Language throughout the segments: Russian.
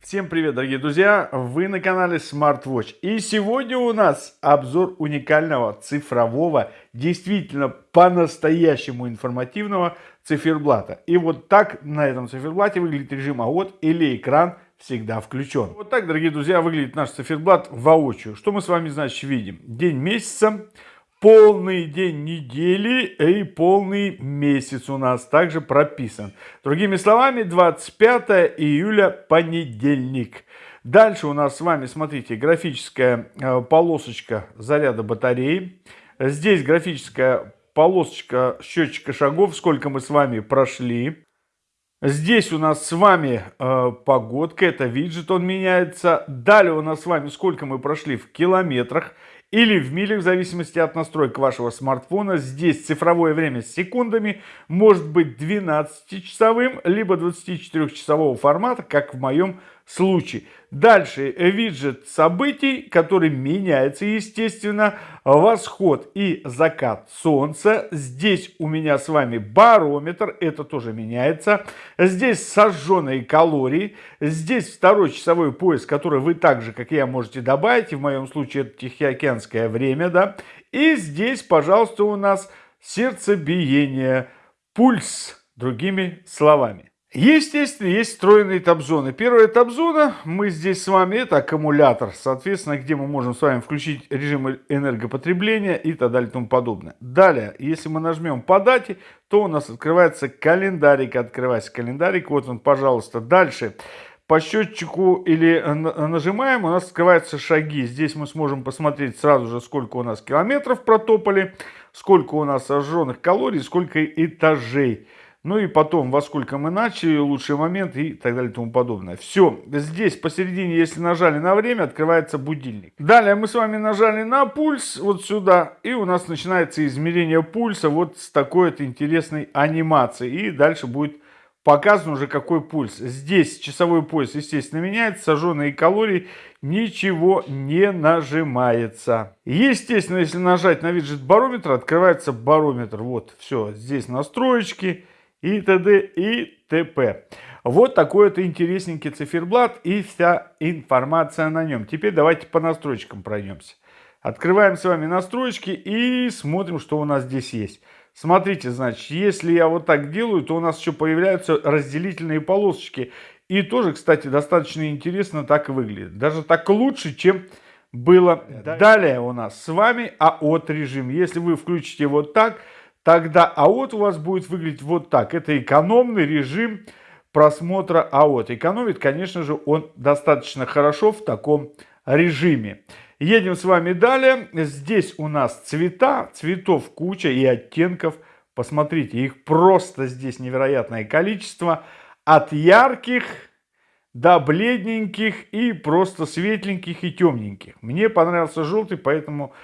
Всем привет, дорогие друзья! Вы на канале SmartWatch. И сегодня у нас обзор уникального цифрового, действительно по-настоящему информативного циферблата. И вот так на этом циферблате выглядит режим АОТ или экран всегда включен. Вот так, дорогие друзья, выглядит наш циферблат воочию. Что мы с вами, значит, видим? День месяца, полный день недели и полный месяц у нас также прописан. Другими словами, 25 июля понедельник. Дальше у нас с вами, смотрите, графическая э, полосочка заряда батареи. Здесь графическая полосочка счетчика шагов, сколько мы с вами прошли. Здесь у нас с вами э, погодка, это виджет, он меняется. Далее у нас с вами сколько мы прошли в километрах или в милях, в зависимости от настроек вашего смартфона. Здесь цифровое время с секундами может быть 12-часовым, либо 24-часового формата, как в моем случае. Дальше виджет событий, который меняется, естественно, восход и закат солнца. Здесь у меня с вами барометр, это тоже меняется. Здесь сожженные калории. Здесь второй часовой пояс, который вы так же, как я, можете добавить. В моем случае это Тихоокеанское время, да. И здесь, пожалуйста, у нас сердцебиение, пульс, другими словами. Естественно, есть встроенные табзоны. Первая табзона, мы здесь с вами, это аккумулятор, соответственно, где мы можем с вами включить режим энергопотребления и так далее и тому подобное. Далее, если мы нажмем по дате, то у нас открывается календарик, открывается календарик, вот он, пожалуйста. Дальше, по счетчику или нажимаем, у нас открываются шаги. Здесь мы сможем посмотреть сразу же, сколько у нас километров протопали, сколько у нас сожженных калорий, сколько этажей. Ну и потом, во сколько мы начали, лучший момент и так далее и тому подобное. Все, здесь посередине, если нажали на время, открывается будильник. Далее мы с вами нажали на пульс, вот сюда, и у нас начинается измерение пульса вот с такой вот интересной анимацией. И дальше будет показан уже какой пульс. Здесь часовой пояс, естественно, меняется, сожженные калории, ничего не нажимается. Естественно, если нажать на виджет барометра, открывается барометр. Вот, все, здесь настроечки и т.д. и т.п. Вот такой вот интересненький циферблат и вся информация на нем. Теперь давайте по настройкам пройдемся. Открываем с вами настройки и смотрим, что у нас здесь есть. Смотрите, значит, если я вот так делаю, то у нас еще появляются разделительные полосочки. И тоже, кстати, достаточно интересно так выглядит. Даже так лучше, чем было. Далее у нас с вами АОТ режим. Если вы включите вот так, тогда АОТ у вас будет выглядеть вот так. Это экономный режим просмотра АОТ. Экономит, конечно же, он достаточно хорошо в таком режиме. Едем с вами далее. Здесь у нас цвета, цветов куча и оттенков. Посмотрите, их просто здесь невероятное количество. От ярких до бледненьких и просто светленьких и темненьких. Мне понравился желтый, поэтому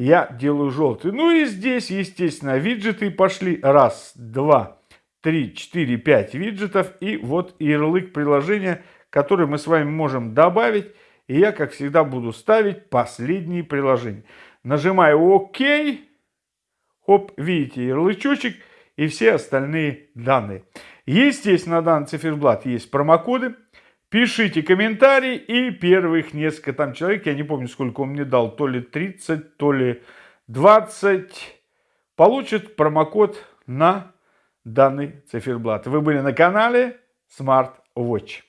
я делаю желтый. Ну и здесь, естественно, виджеты пошли. Раз, два, три, четыре, пять виджетов. И вот ярлык приложения, который мы с вами можем добавить. И я, как всегда, буду ставить последние приложения. Нажимаю ОК. Хоп, видите ярлычочек и все остальные данные. Естественно, на данный циферблат есть промокоды. Пишите комментарии и первых несколько там человек, я не помню, сколько он мне дал, то ли 30, то ли 20, получат промокод на данный циферблат. Вы были на канале Smart Watch.